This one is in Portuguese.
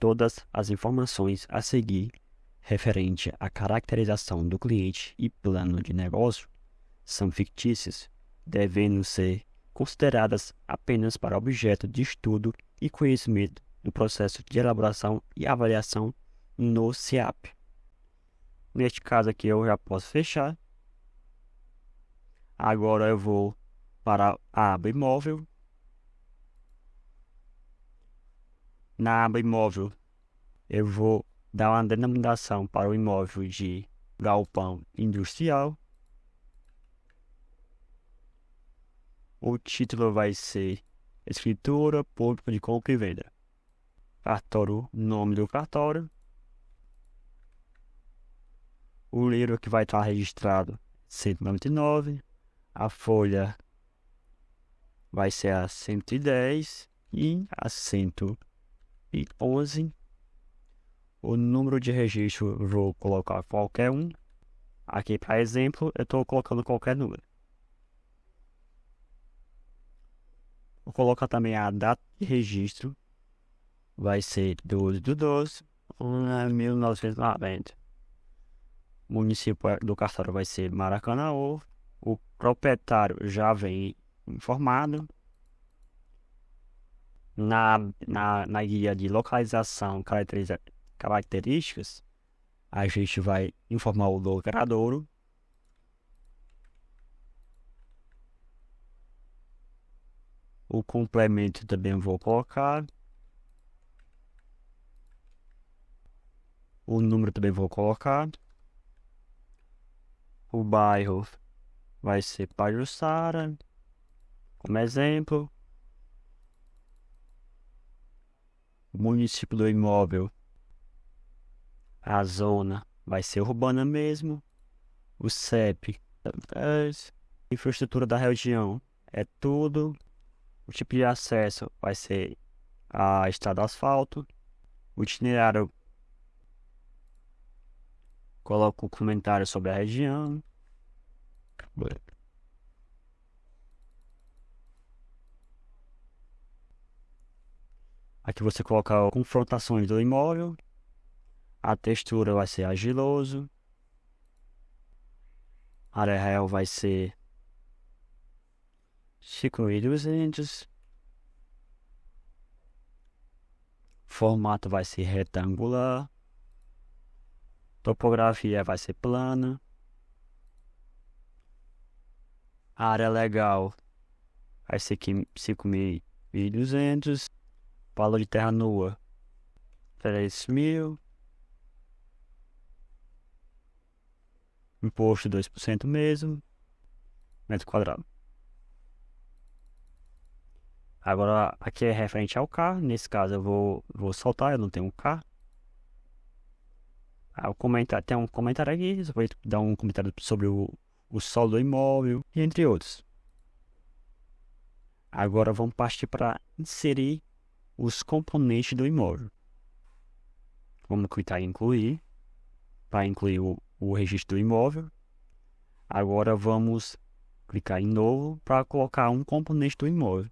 Todas as informações a seguir referente à caracterização do cliente e plano de negócio são fictícias, devendo ser consideradas apenas para objeto de estudo e conhecimento do processo de elaboração e avaliação no CIAP. Neste caso aqui eu já posso fechar. Agora eu vou para a aba imóvel. Na aba imóvel eu vou dar uma denominação para o imóvel de galpão industrial. O título vai ser Escritura Pública de Compra e Venda. Cartório, nome do cartório. O livro que vai estar registrado 199. A folha vai ser a 110 e a 111. O número de registro vou colocar qualquer um. Aqui, para exemplo, eu estou colocando qualquer número. Vou colocar também a data de registro. Vai ser 12 de 12 de 1990. O município do cartório vai ser Maracanã. O proprietário já vem informado. Na, na, na guia de localização características, a gente vai informar o logradouro. O complemento também vou colocar. O número também vou colocar. O bairro vai ser Pajussara, como exemplo. O município do imóvel, a zona vai ser urbana mesmo. O CEP, infraestrutura da região é tudo. O tipo de acesso vai ser a estrada asfalto. O itinerário coloco um comentário sobre a região. Aqui você coloca confrontações do imóvel. A textura vai ser agiloso. A área real vai ser 5.200. Formato vai ser retangular. Topografia vai ser plana. A área legal vai ser 5.200. Valor de terra nua 3.000. Imposto 2% mesmo. Metro quadrado. Agora, aqui é referente ao carro. Nesse caso, eu vou, vou soltar. Eu não tenho um carro. Ah, o comentário, tem um comentário aqui. Você vai dar um comentário sobre o, o solo do imóvel. Entre outros. Agora, vamos partir para inserir os componentes do imóvel. Vamos clicar em incluir. Para incluir o, o registro do imóvel. Agora vamos clicar em novo para colocar um componente do imóvel.